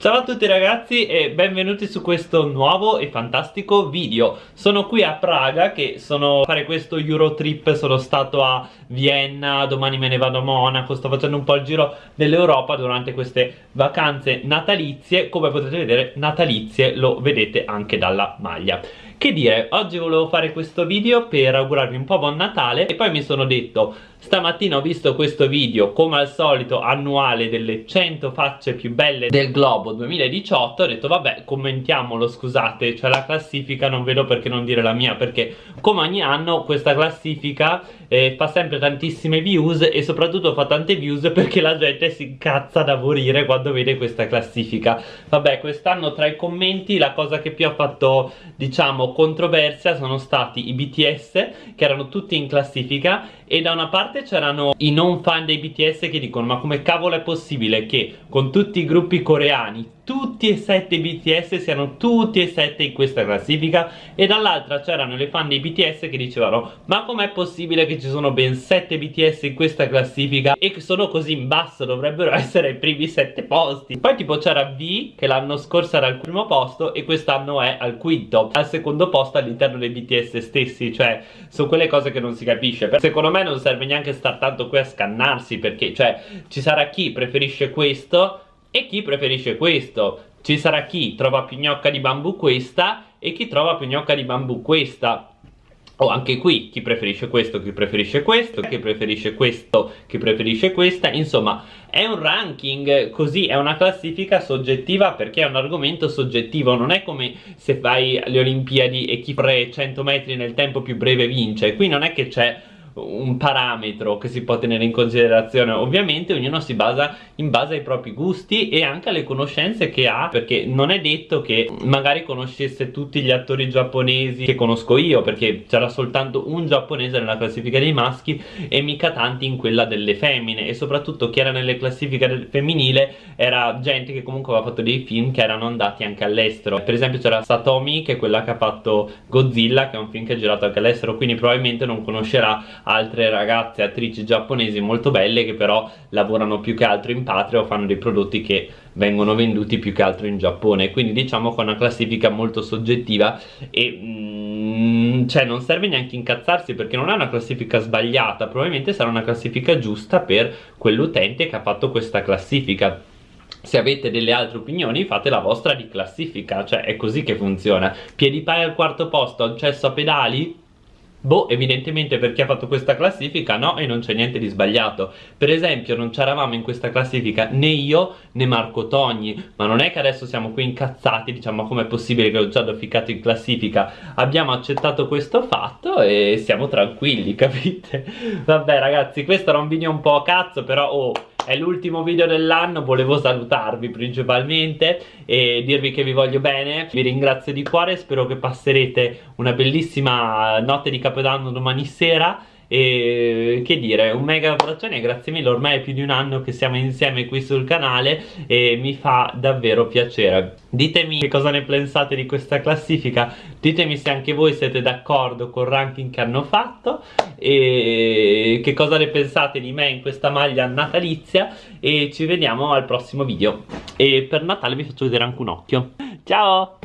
Ciao a tutti ragazzi e benvenuti su questo nuovo e fantastico video. Sono qui a Praga che sono a fare questo Eurotrip. Sono stato a Vienna, domani me ne vado a Monaco. Sto facendo un po' il giro dell'Europa durante queste vacanze natalizie. Come potete vedere natalizie lo vedete anche dalla maglia che dire, oggi volevo fare questo video per augurarvi un po' buon Natale e poi mi sono detto Stamattina ho visto questo video, come al solito, annuale delle 100 facce più belle del globo 2018 Ho detto vabbè, commentiamolo, scusate, cioè la classifica, non vedo perché non dire la mia Perché come ogni anno questa classifica eh, fa sempre tantissime views E soprattutto fa tante views perché la gente si incazza da morire quando vede questa classifica. Vabbè, quest'anno tra i commenti la cosa che più ha fatto, diciamo, controversia sono stati i BTS Che erano tutti in classifica e da una parte c'erano i non fan dei BTS che dicono ma come cavolo è possibile che con tutti i gruppi coreani tutti e sette i BTS siano tutti e sette in questa classifica? E dall'altra c'erano le fan dei BTS che dicevano ma com'è possibile che ci sono ben sette BTS in questa classifica e che sono così in basso dovrebbero essere ai primi sette posti. Poi tipo c'era V che l'anno scorso era al primo posto e quest'anno è al quinto al secondo posto all'interno dei BTS stessi cioè sono quelle cose che non si capisce. Secondo me non serve neanche star tanto qui a scannarsi perché cioè ci sarà chi preferisce questo e chi preferisce questo? Ci sarà chi trova più gnocca di bambù questa e chi trova più gnocca di bambù questa o oh, anche qui chi preferisce questo, chi preferisce questo, chi preferisce questo, chi preferisce questa. Insomma è un ranking così, è una classifica soggettiva perché è un argomento soggettivo Non è come se fai le Olimpiadi e chi pre 100 metri nel tempo più breve vince. Qui non è che c'è un parametro che si può tenere in considerazione. Ovviamente ognuno si basa in base ai propri gusti e anche alle conoscenze che ha perché non è detto che magari conoscesse tutti gli attori giapponesi che conosco io perché c'era soltanto un giapponese nella classifica dei maschi e mica tanti in quella delle femmine. E soprattutto chi era nelle classifiche femminile era gente che comunque aveva fatto dei film che erano andati anche all'estero. Per esempio c'era Satomi che è quella che ha fatto Godzilla che è un film che è girato anche all'estero quindi probabilmente non conoscerà altre ragazze attrici giapponesi molto belle che però lavorano più che altro in patria o fanno dei prodotti che vengono venduti più che altro in Giappone. Quindi diciamo che è una classifica molto soggettiva e mm, cioè non serve neanche incazzarsi perché non è una classifica sbagliata probabilmente sarà una classifica giusta per quell'utente che ha fatto questa classifica. Se avete delle altre opinioni fate la vostra di classifica cioè è così che funziona. PewDiePie al quarto posto accesso a pedali Boh, evidentemente per chi ha fatto questa classifica no e non c'è niente di sbagliato Per esempio non c'eravamo in questa classifica né io né Marco Togni Ma non è che adesso siamo qui incazzati diciamo com'è possibile che l'ho già ficcato in classifica Abbiamo accettato questo fatto e siamo tranquilli capite? Vabbè ragazzi questo era un video un po' a cazzo però oh è l'ultimo video dell'anno volevo salutarvi principalmente e dirvi che vi voglio bene. Vi ringrazio di cuore spero che passerete una bellissima notte di capodanno domani sera e che dire un mega abbraccione grazie mille ormai è più di un anno che siamo insieme qui sul canale e mi fa davvero piacere. Ditemi che cosa ne pensate di questa classifica ditemi se anche voi siete d'accordo col ranking che hanno fatto e che cosa ne pensate di me in questa maglia natalizia e ci vediamo al prossimo video. E per Natale vi faccio vedere anche un occhio. Ciao